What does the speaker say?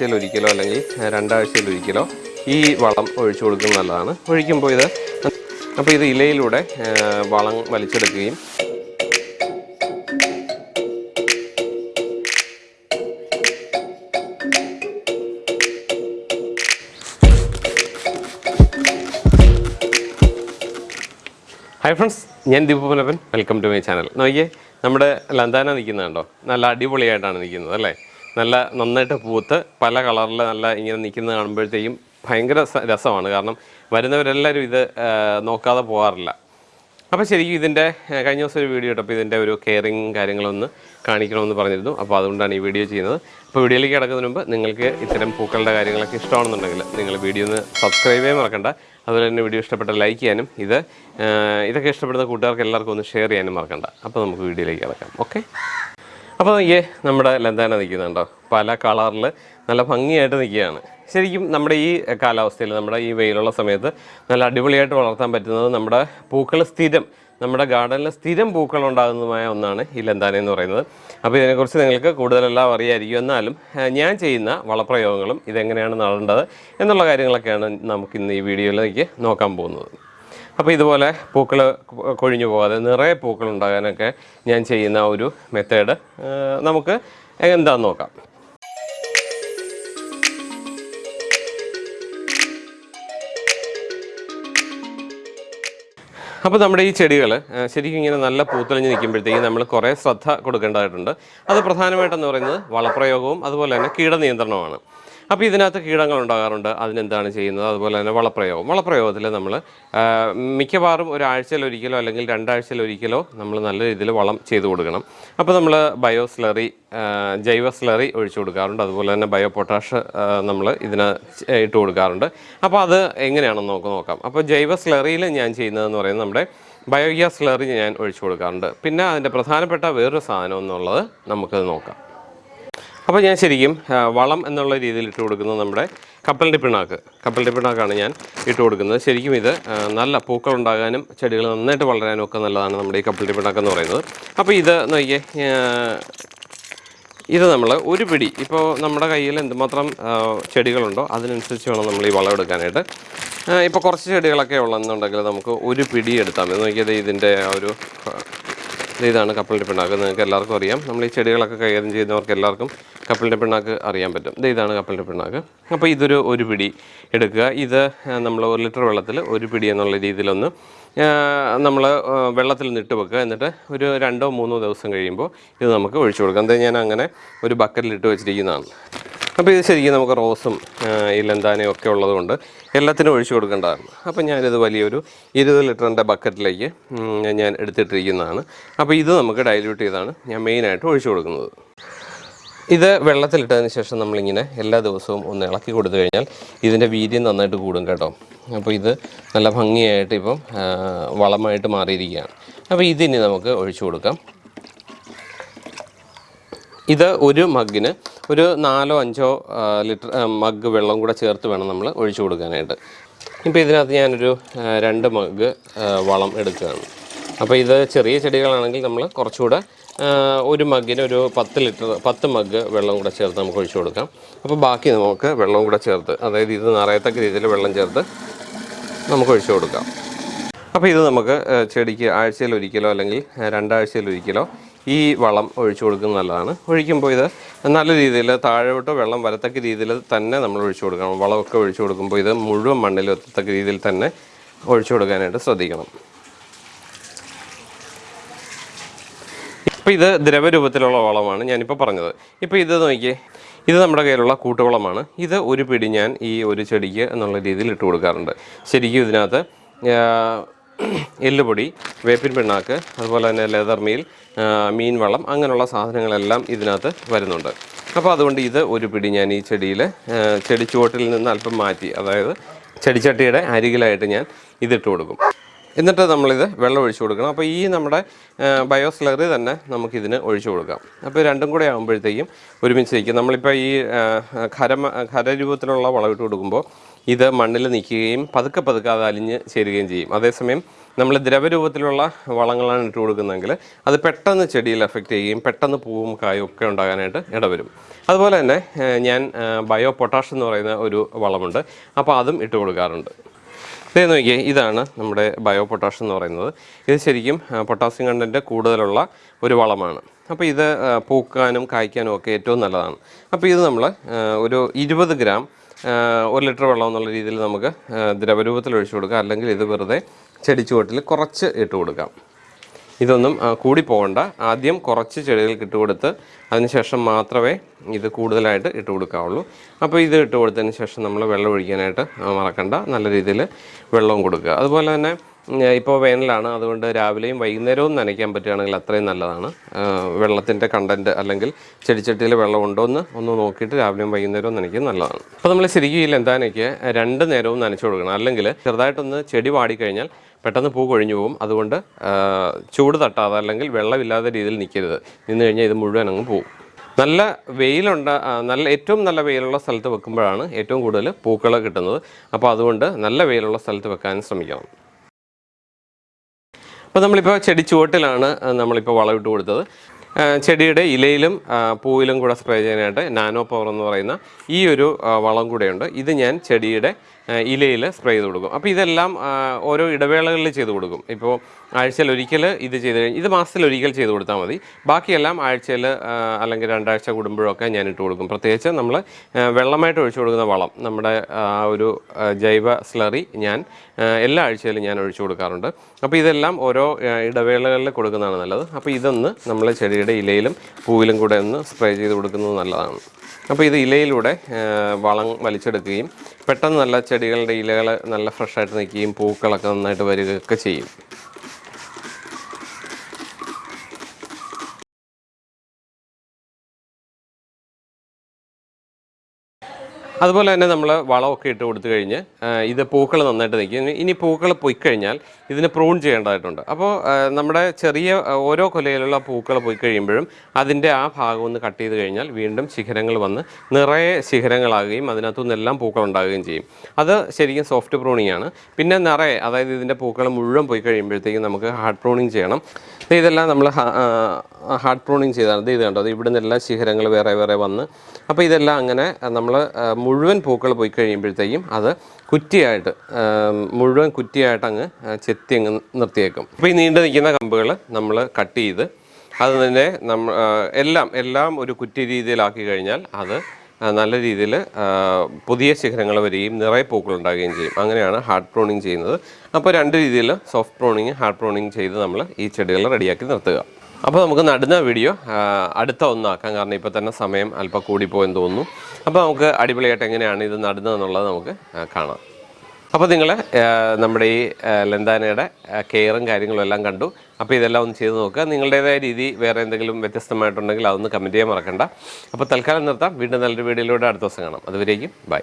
ആഴ്ചയിൽ ഒരിക്കലോ അല്ലെങ്കിൽ രണ്ടാഴ്ചയിൽ ഒരിക്കലോ ഈ വളം ഒഴിച്ചു കൊടുക്കുന്നത് നല്ലതാണ്. ഒഴിക്കുമ്പോൾ ഇത് അപ്പോൾ ഇത് ഇലയിലൂടെ വളം വലിച്ചെടുക്കുകയും ഹായ് ഫ്രണ്ട്സ് ഞാൻ Deepupanappan welcome to my channel നോക്കിയേ നമ്മുടെ ലന്താന നിൽക്കുന്നുണ്ടോ? നല്ല അടിപൊളിയായിട്ടാണ് നിൽക്കുന്നത് അല്ലേ? നല്ല നന്നായിട്ട് പൂത്ത് പല കളറിൽ നല്ല ഇങ്ങനെ നിൽക്കുന്നത് കാണുമ്പോഴത്തേക്കും ഭയങ്കര രസമാണ്. കാരണം വരുന്നവരെല്ലാവരും ഇത് നോക്കാതെ പോകാറില്ല അപ്പോൾ ശരിക്കും ഇതിന്റെ കഴിഞ്ഞ ദിവസം ഒരു വീഡിയോ ഇട്ടപ്പോൾ ഇതിന്റെ ഒരു കെയറിങ് കാര്യങ്ങളൊന്ന് കാണിക്കണമെന്ന് പറഞ്ഞിരുന്നു. അപ്പോൾ അതുകൊണ്ടാണ് ഈ വീഡിയോ ചെയ്യുന്നത്. അപ്പോൾ വീഡിയോയിലേക്ക് കിടക്കുന്നതിന് മുമ്പ് നിങ്ങൾക്ക് ഇത്തരം പൂക്കളുടെ കാര്യങ്ങളൊക്കെ ഇഷ്ടമാണെന്നുണ്ടെങ്കിൽ നിങ്ങൾ വീഡിയോ ഒന്ന് സബ്സ്ക്രൈബ് ചെയ്യാൻ മറക്കണ്ട. അതുപോലെ തന്നെ വീഡിയോ ഇഷ്ടപ്പെട്ട ലൈക്ക് ചെയ്യാനും ഇത് ഇതൊക്കെ ഇഷ്ടപ്പെടുന്ന കൂട്ടുകാർക്ക് എല്ലാവർക്കും ഒന്ന് ഷെയർ ചെയ്യാനും മറക്കണ്ട. അപ്പോൾ നമുക്ക് വീഡിയോയിലേക്ക് കിടക്കാം. ഓക്കെ അപ്പോൾ നോക്കിയേ നമ്മുടെ ലന്താന നിൽക്കുന്നുണ്ടോ? പല കളറിൽ നല്ല ഭംഗിയായിട്ട് നിൽക്കുകയാണ്. ശരിക്കും നമ്മുടെ ഈ കാലാവസ്ഥയിൽ നമ്മുടെ ഈ വെയിലുള്ള സമയത്ത് നല്ല അടിപൊളിയായിട്ട് വളർത്താൻ പറ്റുന്നത് നമ്മുടെ പൂക്കൾ സ്ഥിരം നമ്മുടെ ഗാർഡനിൽ സ്ഥിരം പൂക്കൾ ഉണ്ടാകുന്നതുമായ ഒന്നാണ് ഈ ലന്താന എന്ന് പറയുന്നത്. അപ്പോൾ ഇതിനെക്കുറിച്ച് നിങ്ങൾക്ക് കൂടുതലെല്ലാം അറിയായിരിക്കും. എന്നാലും ഞാൻ ചെയ്യുന്ന വളപ്രയോഗങ്ങളും ഇതെങ്ങനെയാണ് നടേണ്ടത് എന്നുള്ള കാര്യങ്ങളൊക്കെയാണ് നമുക്ക് ഇന്ന് ഈ വീഡിയോയിലേക്ക് നോക്കാൻ പോകുന്നത്. അപ്പോൾ ഇതുപോലെ പൂക്കൾ കൊഴിഞ്ഞു പോകാതെ നിറയെ പൂക്കൾ ഉണ്ടാകാനൊക്കെ ഞാൻ ചെയ്യുന്ന ഒരു മെത്തേഡ് നമുക്ക് എന്താണെന്ന് നോക്കാം. അപ്പോൾ നമ്മുടെ ഈ ചെടികൾ ശരിക്കും ഇങ്ങനെ നല്ല പൂത്തെളിഞ്ഞ് നിൽക്കുമ്പോഴത്തേക്കും നമ്മൾ കുറേ ശ്രദ്ധ കൊടുക്കേണ്ടതായിട്ടുണ്ട്. അത് പ്രധാനമായിട്ടെന്ന് പറയുന്നത് വളപ്രയോഗവും അതുപോലെ തന്നെ കീടനിയന്ത്രണമാണ് അപ്പോൾ ഇതിനകത്ത് കീടങ്ങൾ ഉണ്ടാകാറുണ്ട്. അതിനെന്താണ് ചെയ്യുന്നത്? അതുപോലെ തന്നെ വളപ്രയോഗം. വളപ്രയോഗത്തിൽ നമ്മൾ മിക്കവാറും ഒരാഴ്ചയിൽ ഒരിക്കലോ അല്ലെങ്കിൽ രണ്ടാഴ്ചയിൽ ഒരിക്കലോ നമ്മൾ നല്ല രീതിയിൽ വളം ചെയ്തു കൊടുക്കണം. അപ്പോൾ നമ്മൾ ബയോ സ്ലറി ജൈവ സ്ലറി ഒഴിച്ചു കൊടുക്കാറുണ്ട്. അതുപോലെ തന്നെ ബയോ പൊട്ടാഷ് നമ്മൾ ഇതിന് ഇട്ട് കൊടുക്കാറുണ്ട്. അപ്പോൾ അത് എങ്ങനെയാണെന്ന് നമുക്ക് നോക്കാം. അപ്പോൾ ജൈവ സ്ലറിയിൽ ഞാൻ ചെയ്യുന്നതെന്ന് പറയുന്നത് നമ്മുടെ ബയോഗ്യാസ് സ്ലറി ഞാൻ ഒഴിച്ചു കൊടുക്കാറുണ്ട്. പിന്നെ അതിന്റെ പ്രധാനപ്പെട്ട വേറൊരു സാധനം എന്നുള്ളത് നമുക്കത് നോക്കാം. അപ്പോൾ ഞാൻ ശരിക്കും വളം എന്നുള്ള രീതിയിൽ ഇട്ട് കൊടുക്കുന്നത് നമ്മുടെ കപ്പലിന്റെ പിണ്ണാക്ക്. കപ്പലിന്റെ പിണ്ണാക്കാണ് ഞാൻ ഇട്ട് കൊടുക്കുന്നത്. ശരിക്കും ഇത് നല്ല പൂക്കൾ ഉണ്ടാകാനും ചെടികൾ നന്നായിട്ട് വളരാനും ഒക്കെ നല്ലതാണ് നമ്മുടെ ഈ കപ്പലിന്റെ പിണ്ണാക്ക് എന്ന് പറയുന്നത്. അപ്പോൾ ഇത് നോക്കിയേ ഇത് നമ്മൾ ഒരു പിടി ഇപ്പോൾ നമ്മുടെ കയ്യിൽ എന്തുമാത്രം ചെടികളുണ്ടോ അതിനനുസരിച്ച് വേണം നമ്മൾ ഈ വളം എടുക്കാനായിട്ട്. ഇപ്പോൾ കുറച്ച് ചെടികളൊക്കെ ഉള്ളതെന്നുണ്ടെങ്കിൽ നമുക്ക് ഒരു പിടി എടുത്താൽ മതി. നോക്കിയത് ഇതിന്റെ ഒരു ഇതാണ് കപ്പിളിന്റെ പിണ്ണാക്ക്. നിങ്ങൾക്ക് എല്ലാവർക്കും അറിയാം. നമ്മൾ ഈ ചെടികളൊക്കെ കൈകാര്യം ചെയ്യുന്നവർക്ക് എല്ലാവർക്കും കപ്പിളിന്റെ പിണ്ണാക്ക് അറിയാൻ പറ്റും. ഇത് ഇതാണ് കപ്പിളിന്റെ പിണ്ണാക്ക്. അപ്പോൾ ഇതൊരു ഒരു പിടി എടുക്കുക. ഇത് നമ്മൾ ഒരു ലിറ്റർ വെള്ളത്തിൽ ഒരു പിടി എന്നുള്ള രീതിയിലൊന്ന് നമ്മൾ വെള്ളത്തിൽ നിട്ട് വെക്കുക. എന്നിട്ട് ഒരു രണ്ടോ മൂന്നോ ദിവസം കഴിയുമ്പോൾ ഇത് നമുക്ക് ഒഴിച്ചു കൊടുക്കാം. എന്താ ഞാൻ അങ്ങനെ ഒരു ബക്കറ്റിൽ ഇട്ട് വെച്ചിരിക്കുന്നതാണ്. അപ്പോൾ ഇത് ശരിക്കും നമുക്ക് റോസും ആ, ഈ ലന്താനയും ഒക്കെ ഉള്ളതുകൊണ്ട് എല്ലാത്തിനും ഒഴിച്ചു കൊടുക്കേണ്ടതാണ്. അപ്പോൾ ഞാനിത് വലിയൊരു ഇരുപത് ലിറ്ററിന്റെ ബക്കറ്റിലേക്ക് ഞാൻ എടുത്തിട്ടിരിക്കുന്നതാണ്. അപ്പോൾ ഇത് നമുക്ക് ഡൈല്യൂട്ട് ചെയ്താണ് ഞാൻ മെയിനായിട്ട് ഒഴിച്ചു കൊടുക്കുന്നത്. ഇത് വെള്ളത്തിലിട്ടതിന് ശേഷം നമ്മളിങ്ങനെ എല്ലാ ദിവസവും ഒന്ന് ഇളക്കി കൊടുത്തു കഴിഞ്ഞാൽ ഇതിന്റെ വീര്യം നന്നായിട്ട് കൂടും കേട്ടോ. അപ്പോൾ ഇത് നല്ല ഭംഗിയായിട്ട് ഇപ്പം വളമായിട്ട് മാറിയിരിക്കുകയാണ്. അപ്പോൾ ഇതിനി നമുക്ക് ഒഴിച്ചു കൊടുക്കാം. ഇത് ഒരു മഗ്ഗിന് ഒരു നാലോ അഞ്ചോ ലിറ്റർ മഗ് വെള്ളം കൂടെ ചേർത്ത് വേണം നമ്മൾ ഒഴിച്ചു കൊടുക്കാനായിട്ട്. ഇപ്പോൾ ഇതിനകത്ത് ഞാനൊരു രണ്ട് മഗ് വളം എടുക്കുകയാണ്. അപ്പോൾ ഇത് ചെറിയ ചെടികളാണെങ്കിൽ നമ്മൾ കുറച്ചുകൂടെ ഒരു മഗ്ഗിന് ഒരു പത്ത് ലിറ്റർ പത്ത് മഗ് വെള്ളം കൂടെ ചേർത്ത് നമുക്ക് ഒഴിച്ചു കൊടുക്കാം. അപ്പോൾ ബാക്കി നമുക്ക് വെള്ളം കൂടെ ചേർത്ത് അതായത് ഇത് നിറയത്തക്ക രീതിയിൽ വെള്ളം ചേർത്ത് നമുക്ക് ഒഴിച്ചു കൊടുക്കാം. അപ്പോൾ ഇത് നമുക്ക് ചെടിക്ക് ആഴ്ചയിൽ ഒരിക്കലോ അല്ലെങ്കിൽ രണ്ടാഴ്ചയിൽ ഒരിക്കലോ ഈ വളം ഒഴിച്ചു കൊടുക്കുന്നത് നല്ലതാണ്. ഒഴിക്കുമ്പോൾ ഇത് നല്ല രീതിയിൽ താഴോട്ട് വെള്ളം വരത്തക്ക രീതിയിൽ തന്നെ നമ്മൾ ഒഴിച്ചു കൊടുക്കണം. വളമൊക്കെ ഒഴിച്ചു കൊടുക്കുമ്പോൾ ഇത് മുഴുവൻ മണ്ണിൽ എത്തത്തക്ക രീതിയിൽ തന്നെ ഒഴിച്ചു കൊടുക്കാനായിട്ട് ശ്രദ്ധിക്കണം. ഇപ്പോൾ ഇത് ദ്രവരൂപത്തിലുള്ള വളമാണ് ഞാനിപ്പോൾ പറഞ്ഞത്. ഇപ്പോൾ ഇത് നോക്കിയേ ഇത് നമ്മുടെ കയ്യിലുള്ള കൂട്ടുവളമാണ്. ഇത് ഒരു പിടി ഞാൻ ഈ ഒരു ചെടിക്ക് എന്നുള്ള രീതിയിൽ ഇട്ട് കൊടുക്കാറുണ്ട്. ശരിക്കും ഇതിനകത്ത് എല്ലുപൊടി വേപ്പിൻ പിണ്ണാക്ക് അതുപോലെ തന്നെ ലെതർ മീൽ മീൻ അങ്ങനെയുള്ള സാധനങ്ങളെല്ലാം ഇതിനകത്ത് വരുന്നുണ്ട്. അപ്പോൾ അതുകൊണ്ട് ഇത് ഒരു പിടി ഞാൻ ഈ ചെടിയിൽ ചെടിച്ചുവട്ടിൽ നിന്ന് അല്പം മാറ്റി അതായത് ചെടിച്ചട്ടിയുടെ അരികിലായിട്ട് ഞാൻ ഇതിട്ട് കൊടുക്കും. എന്നിട്ട് നമ്മളിത് വെള്ളം ഒഴിച്ചു കൊടുക്കണം. അപ്പോൾ ഈ നമ്മുടെ ബയോസ്ലറി തന്നെ നമുക്കിതിന് ഒഴിച്ചു കൊടുക്കാം. അപ്പോൾ രണ്ടും കൂടെ ആകുമ്പോഴത്തേക്കും ഒരുമിച്ച് നിൽക്കും. നമ്മളിപ്പോൾ ഈ ഖര ഖര ഖരരൂപത്തിലുള്ള വളമിട്ട് കൊടുക്കുമ്പോൾ ഇത് മണ്ണിൽ നിൽക്കുകയും പതുക്കെ പതുക്കെ അത് അലിഞ്ഞ് ചേരുകയും ചെയ്യും. അതേസമയം നമ്മൾ ദ്രവരൂപത്തിലുള്ള വളങ്ങളാണ് ഇട്ട് കൊടുക്കുന്നതെങ്കിൽ അത് പെട്ടെന്ന് ചെടിയിൽ എഫക്റ്റ് ചെയ്യുകയും പെട്ടെന്ന് പൂവും കായും ഒക്കെ ഉണ്ടാകാനായിട്ട് ഇടവരും. അതുപോലെ തന്നെ ഞാൻ ബയോ പൊട്ടാഷ് എന്ന് പറയുന്ന ഒരു വളമുണ്ട്. അപ്പോൾ അതും ഇട്ട് കൊടുക്കാറുണ്ട്. ഇതേ നോക്കിയേ ഇതാണ് നമ്മുടെ ബയോ പൊട്ടാഷ് എന്ന് പറയുന്നത്. ഇത് ശരിക്കും പൊട്ടാസ്യം കണ്ടന്റ് കൂടുതലുള്ള ഒരു വളമാണ്. അപ്പോൾ ഇത് പൂക്കാനും കായ്ക്കാനും ഒക്കെ ഏറ്റവും നല്ലതാണ്. അപ്പോൾ ഇത് നമ്മൾ ഒരു ഇരുപത് ഗ്രാം ഒരു ലിറ്റർ വെള്ളം എന്നുള്ള രീതിയിൽ നമുക്ക് ദ്രവരൂപത്തിൽ ഒഴിച്ചു കൊടുക്കാം. അല്ലെങ്കിൽ ഇത് വെറുതെ ചെടിച്ചുവട്ടിൽ കുറച്ച് ഇട്ട് കൊടുക്കാം. ഇതൊന്നും കൂടി പോകണ്ട ആദ്യം കുറച്ച് ചെടികൾക്ക് ഇട്ട് കൊടുത്ത് അതിനുശേഷം മാത്രമേ ഇത് കൂടുതലായിട്ട് ഇട്ട് കൊടുക്കാവുള്ളൂ. അപ്പോൾ ഇത് ഇട്ട് കൊടുത്തതിന് ശേഷം നമ്മൾ വെള്ളം ഒഴിക്കാനായിട്ട് മറക്കണ്ട. നല്ല രീതിയിൽ വെള്ളവും കൊടുക്കുക. അതുപോലെ തന്നെ ഇപ്പോൾ വേനലാണ്. അതുകൊണ്ട് രാവിലെയും വൈകുന്നേരവും നനയ്ക്കാൻ പറ്റുകയാണെങ്കിൽ അത്രയും നല്ലതാണ്. വെള്ളത്തിന്റെ കണ്ടന്റ് അല്ലെങ്കിൽ ചെടിച്ചട്ടിയിൽ വെള്ളം ഉണ്ടോ എന്ന് ഒന്ന് നോക്കിയിട്ട് രാവിലെയും വൈകുന്നേരവും നനയ്ക്കും നല്ലതാണ്. അപ്പോൾ നമ്മൾ ശരിക്കും ഈ ലെന്താനയ്ക്ക് രണ്ട് നേരവും നനച്ചു കൊടുക്കണം. അല്ലെങ്കിൽ ചെറുതായിട്ടൊന്ന് ചെടി വാടിക്കഴിഞ്ഞാൽ പെട്ടെന്ന് പൂ കൊഴിഞ്ഞു പോകും. അതുകൊണ്ട് ചൂട് തട്ടാതെ അല്ലെങ്കിൽ വെള്ളമില്ലാത്ത രീതിയിൽ നിൽക്കരുത്. നിന്ന് കഴിഞ്ഞാൽ ഇത് മുഴുവൻ അങ്ങ് പോകും നല്ല വെയിലുണ്ട നല്ല ഏറ്റവും നല്ല വെയിലുള്ള സ്ഥലത്ത് വെക്കുമ്പോഴാണ് ഏറ്റവും കൂടുതൽ പൂക്കൾ കിട്ടുന്നത്. അപ്പോൾ അതുകൊണ്ട് നല്ല വെയിലുള്ള സ്ഥലത്ത് വെക്കാൻ ശ്രമിക്കണം. അപ്പോൾ നമ്മളിപ്പോൾ ചെടി ചുവട്ടിലാണ് നമ്മളിപ്പോൾ വളമിട്ട് കൊടുത്തത്. ചെടിയുടെ ഇലയിലും പൂവിലും കൂടെ സ്പ്രേ ചെയ്യാനായിട്ട് നാനോ പവർ എന്ന് പറയുന്ന ഈ ഒരു വളം കൂടെയുണ്ട്. ഇത് ഞാൻ ചെടിയുടെ ഇലയിൽ സ്പ്രേ ചെയ്ത് കൊടുക്കും. അപ്പോൾ ഇതെല്ലാം ഓരോ ഇടവേളകളിൽ ചെയ്ത് കൊടുക്കും. ഇപ്പോൾ ആഴ്ചയിൽ ഒരിക്കൽ ഇത് ചെയ്ത് കഴിഞ്ഞ് ഇത് മാസത്തിൽ ഒരിക്കൽ ചെയ്ത് കൊടുത്താൽ മതി. ബാക്കിയെല്ലാം ആഴ്ചയിൽ അല്ലെങ്കിൽ രണ്ടാഴ്ച കൂടുമ്പോഴൊക്കെ ഞാൻ ഇട്ട് കൊടുക്കും. പ്രത്യേകിച്ച് നമ്മൾ വെള്ളമായിട്ട് ഒഴിച്ചു കൊടുക്കുന്ന വളം നമ്മുടെ ഒരു ജൈവ സ്ലറി ഞാൻ എല്ലാ ആഴ്ചയിലും ഞാൻ ഒഴിച്ചു കൊടുക്കാറുണ്ട്. അപ്പോൾ ഇതെല്ലാം ഓരോ ഇടവേളകളിൽ കൊടുക്കുന്നതാണ് നല്ലത്. അപ്പോൾ ഇതൊന്ന് നമ്മൾ ചെടിയുടെ ഇലയിലും പൂവിലും കൂടെ ഒന്ന് സ്പ്രേ ചെയ്ത് കൊടുക്കുന്നത് നല്ലതാണ്. അപ്പോൾ ഇത് ഇലയിലൂടെ വളം വലിച്ചെടുക്കുകയും പെട്ടെന്ന് നല്ല ചെടികളുടെ ഇലകൾ നല്ല ഫ്രഷായിട്ട് നിൽക്കുകയും പൂക്കളൊക്കെ നന്നായിട്ട് വരികയൊക്കെ ചെയ്യും. അതുപോലെ തന്നെ നമ്മൾ വളമൊക്കെ ഇട്ട് കൊടുത്തു കഴിഞ്ഞ് ഇത് പൂക്കൾ നന്നായിട്ട് നിൽക്കും. ഇനി- പൂക്കൾ പോയി കഴിഞ്ഞാൽ ഇതിന് പ്രൂൺ ചെയ്യേണ്ടതായിട്ടുണ്ട്. അപ്പോൾ നമ്മുടെ ചെറിയ ഓരോ കൊലയിലുള്ള പൂക്കൾ പോയി കഴിയുമ്പോഴും അതിന്റെ ആ ഭാഗം ഒന്ന് കട്ട് ചെയ്ത് കഴിഞ്ഞാൽ വീണ്ടും ശിഖരങ്ങൾ വന്ന് നിറയെ ശിഖരങ്ങളാകുകയും അതിനകത്തു നിന്നെല്ലാം പൂക്കൾ ഉണ്ടാകുകയും ചെയ്യും. അത് ശരിക്കും സോഫ്റ്റ് പ്രൂണിംഗ് ആണ്. പിന്നെ നിറയെ അതായത് ഇതിന്റെ പൂക്കൾ മുഴുവൻ പോയി കഴിയുമ്പോഴത്തേക്കും നമുക്ക് ഹാർഡ് പ്രൂണിങ് ചെയ്യണം. ഇതെല്ലാം നമ്മൾ ഹാർഡ് പ്രൂണിങ് ചെയ്താണ്. ഇത് കണ്ടോ? ഇവിടെ നിന്നെല്ലാം ശിഖരങ്ങൾ വേറെ വേറെ വന്ന്. അപ്പോൾ ഇതെല്ലാം അങ്ങനെ നമ്മൾ മുഴുവൻ പൂക്കൾ പോയി കഴിയുമ്പോഴത്തേക്കും അത് കുറ്റിയായിട്ട് മുഴുവൻ കുറ്റിയായിട്ട് അങ്ങ് ചെത്തി അങ്ങ് നിർത്തിയേക്കും. അപ്പോൾ ഈ നീണ്ടു നിൽക്കുന്ന കമ്പുകൾ നമ്മൾ കട്ട് ചെയ്ത് അത് തന്നെ നമ്മ എല്ലാം എല്ലാം ഒരു കുറ്റി രീതിയിലാക്കി കഴിഞ്ഞാൽ അത് നല്ല രീതിയിൽ പുതിയ ശിഖരങ്ങൾ വരികയും നിറയെ പൂക്കൾ ഉണ്ടാകുകയും ചെയ്യും. അങ്ങനെയാണ് ഹാർഡ് പ്രോണിങ് ചെയ്യുന്നത്. അപ്പോൾ രണ്ട് രീതിയിൽ സോഫ്റ്റ് പ്രോണിങ് ഹാർഡ് പ്രോണിങ് ചെയ്ത് നമ്മൾ ഈ ചെടികൾ റെഡിയാക്കി നിർത്തുക. അപ്പോൾ നമുക്ക് നടുന്ന വീഡിയോ അടുത്ത ഒന്നാക്കാം. കാരണം ഇപ്പോൾ തന്നെ സമയം അല്പം കൂടിപ്പോയെന്ന് തോന്നുന്നു. അപ്പോൾ നമുക്ക് അടിപൊളിയായിട്ട് എങ്ങനെയാണ് ഇത് നടുന്നതെന്നുള്ളത് നമുക്ക് കാണാം. അപ്പോൾ നിങ്ങൾ നമ്മുടെ ഈ ലെന്താനയുടെ കെയറും കാര്യങ്ങളും എല്ലാം കണ്ടു. അപ്പോൾ ഇതെല്ലാം ഒന്ന് ചെയ്ത് നോക്കുക. നിങ്ങളുടേതായ രീതി വേറെ എന്തെങ്കിലും വ്യത്യസ്തമായിട്ടുണ്ടെങ്കിൽ അതൊന്ന് കമന്റ് ചെയ്യാൻ മറക്കണ്ട. അപ്പോൾ തൽക്കാലം നിർത്താം. വീണ്ടും നല്ലൊരു വീഡിയോയിലൂടെ അടുത്ത ദിവസം കാണാം. അതുവരേക്കും ബൈ.